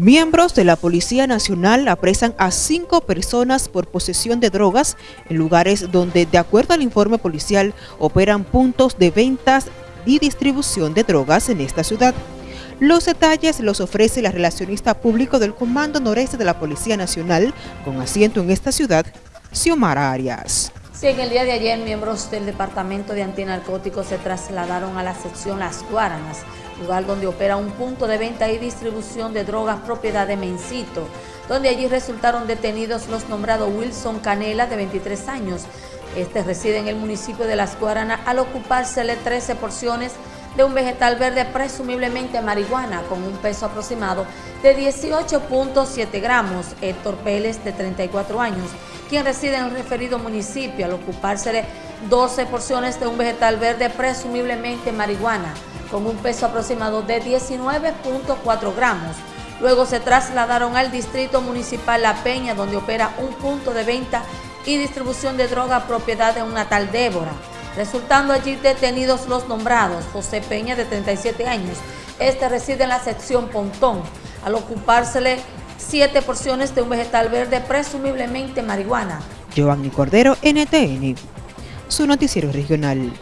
Miembros de la Policía Nacional apresan a cinco personas por posesión de drogas en lugares donde, de acuerdo al informe policial, operan puntos de ventas y distribución de drogas en esta ciudad. Los detalles los ofrece la relacionista público del Comando Noreste de la Policía Nacional, con asiento en esta ciudad, Xiomara Arias. Sí, en el día de ayer miembros del Departamento de Antinarcóticos se trasladaron a la sección Las Guaranas, lugar donde opera un punto de venta y distribución de drogas propiedad de Mencito, donde allí resultaron detenidos los nombrados Wilson Canela, de 23 años. Este reside en el municipio de Las Guaranas al ocupársele 13 porciones de un vegetal verde presumiblemente marihuana con un peso aproximado de 18.7 gramos. Héctor Pérez, de 34 años, quien reside en el referido municipio al ocupársele 12 porciones de un vegetal verde presumiblemente marihuana con un peso aproximado de 19.4 gramos. Luego se trasladaron al Distrito Municipal La Peña, donde opera un punto de venta y distribución de droga propiedad de una tal Débora, resultando allí detenidos los nombrados José Peña, de 37 años. Este reside en la sección Pontón, al ocupársele siete porciones de un vegetal verde, presumiblemente marihuana. Giovanni Cordero, NTN, su noticiero regional.